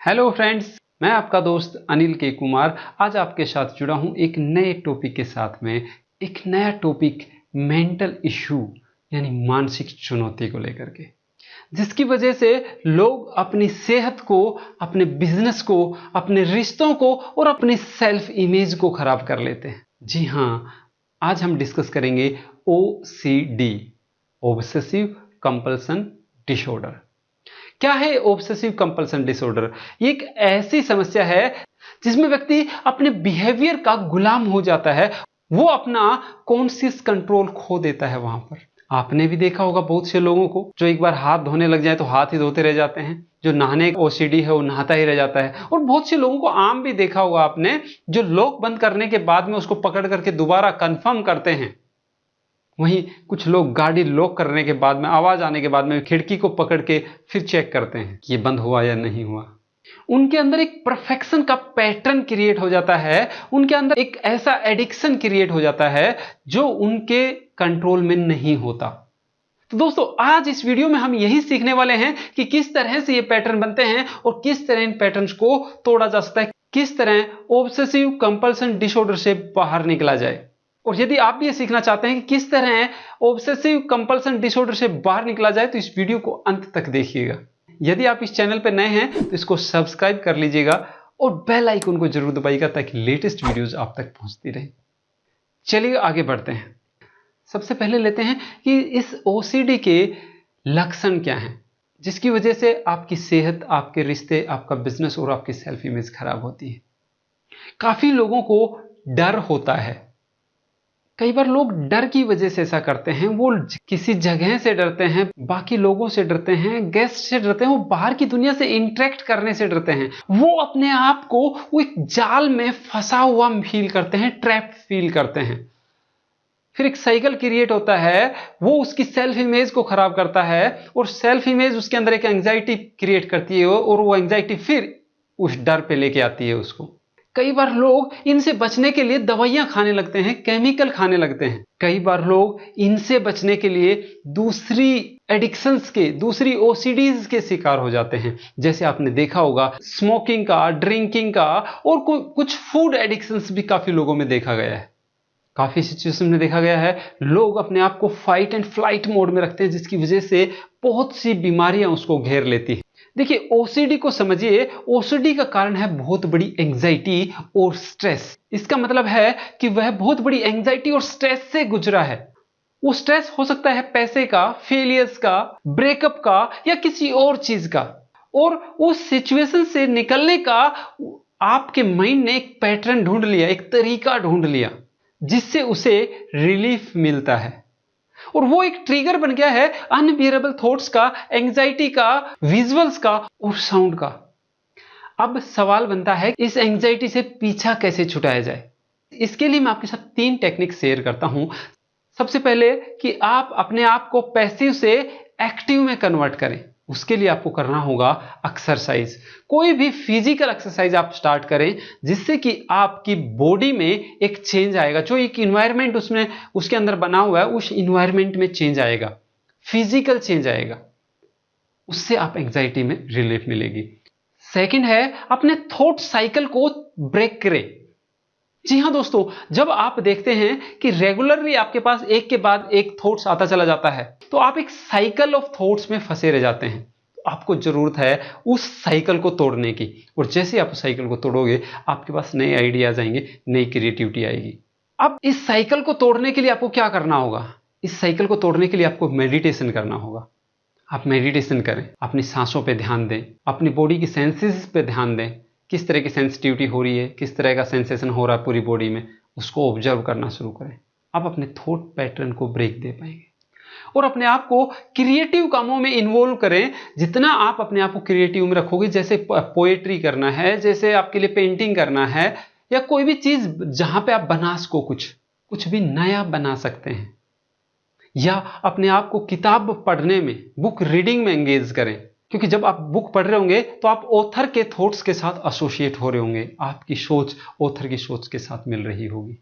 Hello friends मैं आपका दोस्त अनिल के कुमार। आज आपके साथ जुड़ा हूँ एक नए टॉपिक के साथ में, एक नया टॉपिक मेंटल इशू यानी मानसिक चुनौती को लेकर के, जिसकी वजह से लोग अपनी सेहत को, अपने बिज़नेस को, अपने रिश्तों को और अपने सेल्फ इमेज को खराब कर लेते हैं। जी हाँ आज हम डिस्कस करेंगे O C D obsessive compulsion disorder क्या है ऑब्सेसिव कंपल्सन डिसऑर्डर एक ऐसी समस्या है जिसमें व्यक्ति अपने बिहेवियर का गुलाम हो जाता है। वो अपना कॉन्शियस कंट्रोल खो देता है वहाँ पर। आपने भी देखा होगा बहुत से लोगों को जो एक बार हाथ धोने लग जाए तो हाथ ही धोते रह जाते हैं। जो नहाने का ओसीडी है वो नहाता ही रह जाता है। और बहुत से लोगों को आम भी देखा होगा आपने जो लॉक बंद करने के बाद में उसको पकड़ करके दोबारा कंफर्म करते हैं। वहीं कुछ लोग गाड़ी लॉक करने के बाद में, आवाज़ आने के बाद में खिड़की को पकड़ के फिर चेक करते हैं कि ये बंद हुआ या नहीं हुआ। उनके अंदर एक परफेक्शन का पैटर्न क्रिएट हो जाता है। उनके अंदर एक ऐसा एडिक्शन क्रिएट हो जाता है जो उनके कंट्रोल में नहीं होता। तो दोस्तों, आज इस वीडियो में हम यही सीखने वाले हैं कि किस तरह से ये पैटर्न बनते हैं और किस तरह इन पैटर्न्स को तोड़ा जा सकता है, किस तरह ऑब्सेसिव कंपल्सन डिसऑर्डर से बाहर निकला जाए। और यदि आप भी ये सीखना चाहते हैं कि किस तरह ऑब्सेसिव कंपल्सन डिसऑर्डर से बाहर निकला जाए तो इस वीडियो को अंत तक देखिएगा। यदि आप इस चैनल पर नए हैं तो इसको सब्सक्राइब कर लीजिएगा और बेल आइकन को ज़रूर दबाइएगा ताकि लेटेस्ट वीडियोस आप तक पहुँचती रहे। चलिए आगे बढ़ते हैं। सबसे पहले लेते हैं कि इस ओसीडी के लक्षण क्या हैं, जिसकी वजह से आपकी सेहत, आपके रिश्ते, आपका बिज़नेस और आपकी सेल्फ इमेज खराब होती है। काफ़ी लोगों को डर होता है। कई बार लोग डर की वजह से ऐसा करते हैं, वो किसी जगह से डरते हैं, बाकी लोगों से डरते हैं गेस्ट से डरते हैं, वो बाहर की दुनिया से इंटरेक्ट करने से डरते हैं। वो अपने आप को, वो एक जाल में फंसा हुआ फील करते हैं ट्रैप फील करते हैं। फिर एक साइकिल क्रिएट होता है, वो उसकी सेल्फ इमेज को खराब करता है और सेल्फ इमेज उसके अंदर एक एंग्जाइटी क्रिएट करती है और वो एंग्जाइटी फिर उस डर पे लेके आती है उसको। कई बार लोग इनसे बचने के लिए दवाइयाँ खाने लगते हैं, केमिकल खाने लगते हैं। कई बार लोग इनसे बचने के लिए दूसरी एडिक्शंस के, दूसरी ओसीडीज के शिकार हो जाते हैं। जैसे आपने देखा होगा स्मोकिंग का ड्रिंकिंग का और कुछ फ़ूड एडिक्शंस भी काफ़ी लोगों में देखा गया है। काफ़ी सिचुएशन में देखा गया है, लोग अपने आप को फाइट एंड फ़्लाइट मोड में रखते हैं, जिसकी वजह से बहुत सी बीमारियाँ उसको घेर लेती हैं। देखिए ओसीडी को समझिए ओसीडी का कारण है बहुत बड़ी एंजाइटी और स्ट्रेस इसका मतलब है कि वह बहुत बड़ी एंजाइटी और स्ट्रेस से गुजरा है। वो स्ट्रेस हो सकता है पैसे का फेलियर्स का ब्रेकअप का या किसी और चीज़ का। और उस सिचुएशन से निकलने का आपके माइंड ने एक पैटर्न ढूंढ लिया, एक तरीका ढूंढ लिया। जिससे उसे रिलीफ मिलता है। और वो एक ट्रिगर बन गया है अनबियरेबल थॉट्स का एंग्जाइटी का विजुअल्स का और साउंड का। अब सवाल बनता है इस एंग्जाइटी से पीछा कैसे छुटाया जाए? इसके लिए मैं आपके साथ तीन टेक्निक शेयर करता हूँ। सबसे पहले कि आप अपने आप को पैसिव से एक्टिव में कन्वर्ट करें। उसके लिए आपको करना होगा एक्सरसाइज कोई भी फ़िज़िकल एक्सरसाइज आप स्टार्ट करें, जिससे कि आपकी बॉडी में एक चेंज आएगा. जो एक इन्वायरमेंट उसमें, उसके अंदर बना हुआ है, उस इन्वायरमेंट में चेंज आएगा. फ़िज़िकल चेंज आएगा. उससे आप एंग्जाइटी में रिलीफ मिलेगी. सेकंड है, अपने थॉट साइकिल को ब्रेक करें. जी हाँ दोस्तों, जब आप देखते हैं कि रेगुलरली आपके पास एक के बाद एक थॉट्स आता चला जाता है तो आप एक साइकिल ऑफ़ थॉट्स में फंसे रह जाते हैं। तो आपको ज़रूरत है उस साइकिल को तोड़ने की। और जैसे आप साइकिल को तोड़ोगे, आपके पास नए आइडियाज़ आएँगे, नई क्रिएटिविटी आएगी। अब इस साइकिल को तोड़ने के लिए आपको क्या करना होगा? इस साइकिल को तोड़ने के लिए आपको मेडिटेशन करना होगा। आप मेडिटेशन करें, अपनी सांसों पर ध्यान दें, अपनी बॉडी की सेंसेस पे ध्यान दें। किस तरह की सेंसिटिविटी हो रही है, किस तरह का सेंसेशन हो रहा है पूरी बॉडी में, उसको ऑब्ज़र्व करना शुरू करें। आप अपने थॉट पैटर्न को ब्रेक दे पाएँगे। और अपने आप को क्रिएटिव कामों में इन्वॉल्व करें। जितना आप अपने आप को क्रिएटिव में रखोगे, जैसे पोएट्री करना है, जैसे आपके लिए पेंटिंग करना है, या कोई भी चीज़ जहाँ पे आप बना सको कुछ कुछ भी नया बना सकते हैं। या अपने आप को किताब पढ़ने में बुक रीडिंग में एंगेज करें। क्योंकि जब आप बुक पढ़ रहे होंगे तो आप ऑथर के थॉट्स के साथ एसोसिएट हो रहे होंगे। आपकी सोच ऑथर की सोच के साथ मिल रही होगी।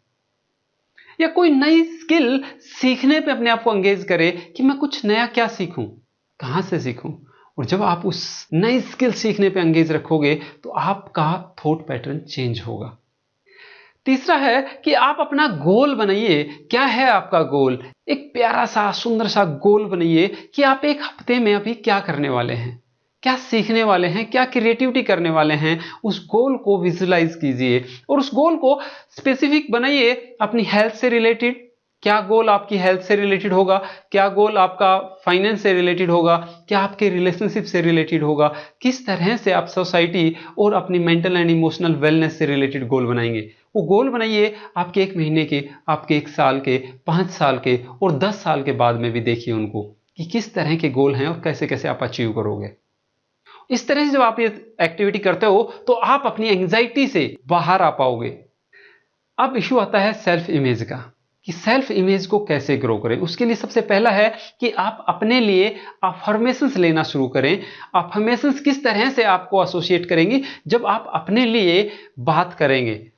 या कोई नई स्किल सीखने पे अपने आप को एंगेज करे कि मैं कुछ नया क्या सीखूं, कहाँ से सीखूं? और जब आप उस नई स्किल सीखने पे अंगेज रखोगे तो आपका थॉट पैटर्न चेंज होगा। तीसरा है कि आप अपना गोल बनाइए। क्या है आपका गोल एक प्यारा सा, सुंदर सा गोल बनाइए कि आप एक हफ़्ते में अभी क्या करने वाले हैं, क्या सीखने वाले हैं, क्या क्रिएटिविटी करने वाले हैं, उस गोल को विजुलाइज कीजिए और उस गोल को स्पेसिफिक बनाइए अपनी हेल्थ से रिलेटेड क्या गोल आपकी हेल्थ से रिलेटेड होगा? क्या गोल आपका फाइनेंस से रिलेटेड होगा? क्या आपके रिलेशनशिप से रिलेटेड होगा? किस तरह से आप सोसाइटी और अपनी मेंटल एंड इमोशनल वेलनेस से रिलेटेड गोल बनाएँगे? वो गोल बनाइए आपके एक महीने के, आपके एक साल के, पाँच साल के और दस साल के बाद में भी देखिए उनको कि किस तरह के गोल हैं और कैसे कैसे आप अचीव करोगे। इस तरह से जब आप ये एक्टिविटी करते हो तो आप अपनी एंग्जाइटी से बाहर आ पाओगे। अब इशू आता है सेल्फ इमेज का। कि सेल्फ इमेज को कैसे ग्रो करें? उसके लिए सबसे पहला है कि आप अपने लिए अफर्मेशंस लेना शुरू करें। अफर्मेशंस किस तरह से आपको एसोसिएट करेंगे? जब आप अपने लिए बात करेंगे।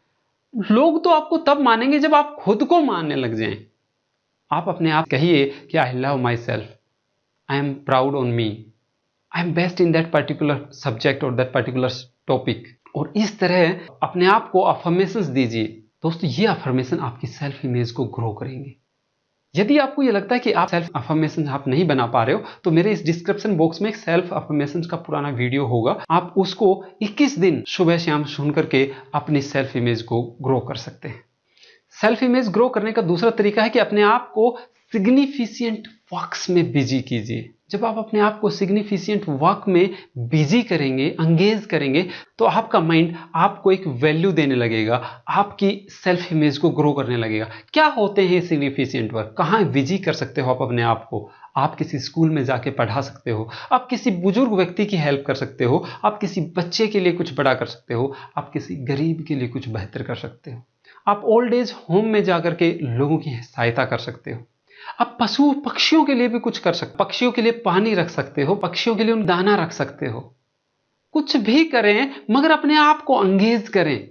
लोग तो आपको तब मानेंगे जब आप खुद को मानने लग जाएँ। आप अपने आप कहिए कि I love myself I am proud on me I am best in that particular subject और दैट पर्टिकुलर टॉपिक और इस तरह अपने आप को अफर्मेशंस दीजिए। दोस्तों, ये अफर्मेशन आपकी सेल्फ इमेज को ग्रो करेंगे। यदि आपको ये लगता है कि आप सेल्फ अफर्मेशन आप नहीं बना पा रहे हो तो मेरे इस डिस्क्रिप्शन बॉक्स में एक सेल्फ अफर्मेशन का पुराना वीडियो होगा। आप उसको 21 दिन सुबह शाम सुन करके अपनी सेल्फ इमेज को ग्रो कर सकते हैं। सेल्फ इमेज ग्रो करने का दूसरा तरीका है कि अपने आप को सिग्निफिशियंट वर्क्स में बिज़ी कीजिए। जब आप अपने आप को सिग्निफिशियंट वर्क में बिज़ी करेंगे अंगेज करेंगे तो आपका माइंड आपको एक वैल्यू देने लगेगा। आपकी सेल्फ इमेज को ग्रो करने लगेगा। क्या होते हैं सिग्निफिशियंट वर्क कहाँ बिज़ी कर सकते हो आप अपने आप को? आप किसी स्कूल में जाके पढ़ा सकते हो। आप किसी बुज़ुर्ग व्यक्ति की हेल्प कर सकते हो। आप किसी बच्चे के लिए कुछ बड़ा कर सकते हो। आप किसी गरीब के लिए कुछ बेहतर कर सकते हो। आप ओल्ड एज होम में जाकर के लोगों की सहायता कर सकते हो। अब पशु पक्षियों के लिए भी कुछ कर सकते पक्षियों के लिए पानी रख सकते हो, पक्षियों के लिए उन दाना रख सकते हो। कुछ भी करें, मगर अपने आप को अंगेज करें।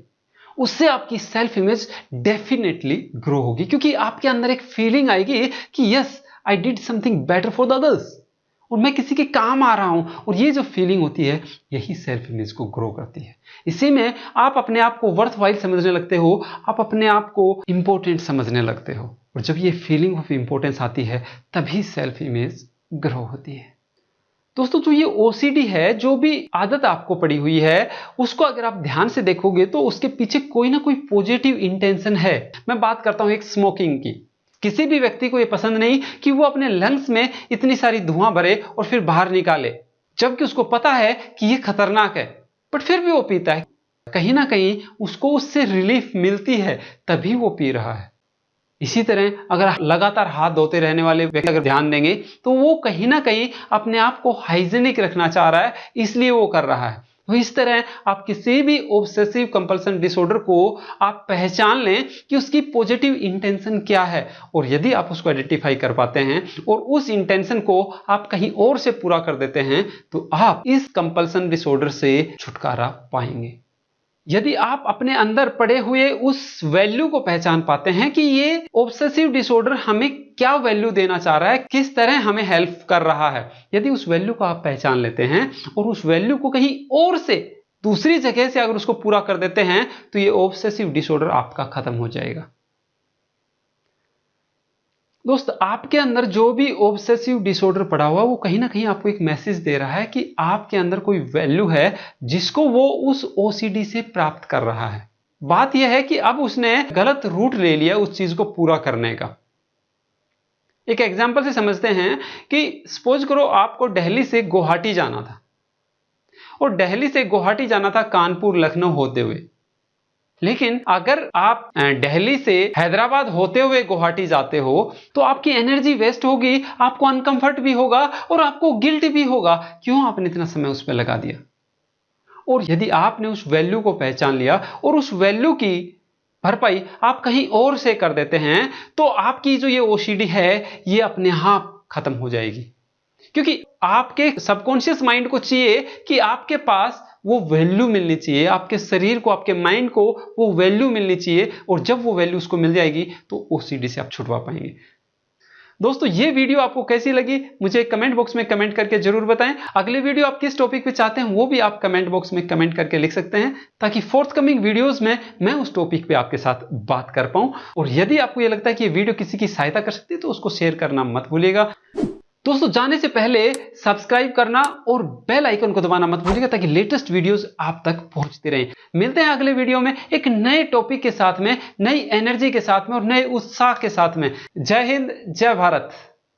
उससे आपकी सेल्फ इमेज डेफिनेटली ग्रो होगी, क्योंकि आपके अंदर एक फीलिंग आएगी कि yes I did something better for the others और मैं किसी के काम आ रहा हूँ और ये जो फीलिंग होती है, यही सेल्फ इमेज को ग्रो करती है। इसी में आप अपने आप को वर्थ वाइल समझने लगते हो, आप अपने आप को इंपॉर्टेंट समझने लगते हो। और जब ये फीलिंग ऑफ़ इंपॉर्टेंस आती है, तभी सेल्फ इमेज ग्रो होती है। दोस्तों, जो ये ओसीडी है, जो भी आदत आपको पड़ी हुई है, उसको अगर आप ध्यान से देखोगे तो उसके पीछे कोई ना कोई पॉजिटिव इंटेंशन है। मैं बात करता हूँ एक स्मोकिंग की। किसी भी व्यक्ति को यह पसंद नहीं कि वो अपने लंग्स में इतनी सारी धुआँ भरे और फिर बाहर निकाले, जबकि उसको पता है कि यह खतरनाक है बट फिर भी वो पीता है। कहीं ना कहीं उसको उससे रिलीफ मिलती है, तभी वो पी रहा है। इसी तरह अगर लगातार हाथ धोते रहने वाले व्यक्ति अगर ध्यान देंगे तो वो कहीं ना कहीं अपने आप को हाइजेनिक रखना चाह रहा है, इसलिए वो कर रहा है। तो इस तरह आप किसी भी ऑब्सेसिव कंपल्सन डिसऑर्डर को आप पहचान लें कि उसकी पॉजिटिव इंटेंशन क्या है। और यदि आप उसको आइडेंटिफाई कर पाते हैं और उस इंटेंशन को आप कहीं और से पूरा कर देते हैं तो आप इस कंपल्सन डिसऑर्डर से छुटकारा पाएँगे। यदि आप अपने अंदर पड़े हुए उस वैल्यू को पहचान पाते हैं कि ये ऑब्सेसिव डिसऑर्डर हमें क्या वैल्यू देना चाह रहा है, किस तरह हमें हेल्प कर रहा है, यदि उस वैल्यू को आप पहचान लेते हैं और उस वैल्यू को कहीं और से, दूसरी जगह से अगर उसको पूरा कर देते हैं तो ये ऑब्सेसिव डिसऑर्डर आपका खत्म हो जाएगा। दोस्त, आपके अंदर जो भी ऑब्सेसिव डिसऑर्डर पड़ा हुआ, वो कहीं ना कहीं आपको एक मैसेज दे रहा है कि आपके अंदर कोई वैल्यू है जिसको वो उस ओसीडी से प्राप्त कर रहा है। बात यह है कि अब उसने गलत रूट ले लिया उस चीज़ को पूरा करने का। एक एग्ज़ाम्पल से समझते हैं कि सपोज़ करो आपको दिल्ली से गुवाहाटी जाना था। और दिल्ली से गुवाहाटी जाना था कानपुर, लखनऊ होते हुए। लेकिन अगर आप दिल्ली से हैदराबाद होते हुए गुवाहाटी जाते हो तो आपकी एनर्जी वेस्ट होगी, आपको अनकंफर्ट भी होगा और आपको गिल्ट भी होगा। क्यों आपने इतना समय उस पर लगा दिया? और यदि आपने उस वैल्यू को पहचान लिया और उस वैल्यू की भरपाई आप कहीं और से कर देते हैं तो आपकी जो ये ओसीडी है, ये अपने आप हाँ खत्म हो जाएगी। क्योंकि आपके सबकॉन्शियस माइंड को चाहिए कि आपके पास वो वैल्यू मिलनी चाहिए, आपके शरीर को, आपके माइंड को वो वैल्यू मिलनी चाहिए और जब वो वैल्यू उसको मिल जाएगी तो ओसीडी से आप छुटवा पाएँगे। दोस्तों, ये वीडियो आपको कैसी लगी, मुझे कमेंट बॉक्स में कमेंट करके ज़रूर बताएँ। अगले वीडियो आप किस टॉपिक पे चाहते हैं, वो भी आप कमेंट बॉक्स में कमेंट करके लिख सकते हैं, ताकि फोर्थ कमिंग वीडियोस में मैं उस टॉपिक पे आपके साथ बात कर पाऊँ। और यदि आपको ये लगता है कि ये वीडियो किसी की सहायता कर सकती है तो उसको शेयर करना मत भूलिएगा। दोस्तों, जाने से पहले सब्सक्राइब करना और बेल आइकन को दबाना मत भूलिएगा ताकि लेटेस्ट वीडियोस आप तक पहुँचते रहें। मिलते हैं अगले वीडियो में एक नए टॉपिक के साथ में, नई एनर्जी के साथ में और नए उत्साह के साथ में। जय हिंद, जय भारत।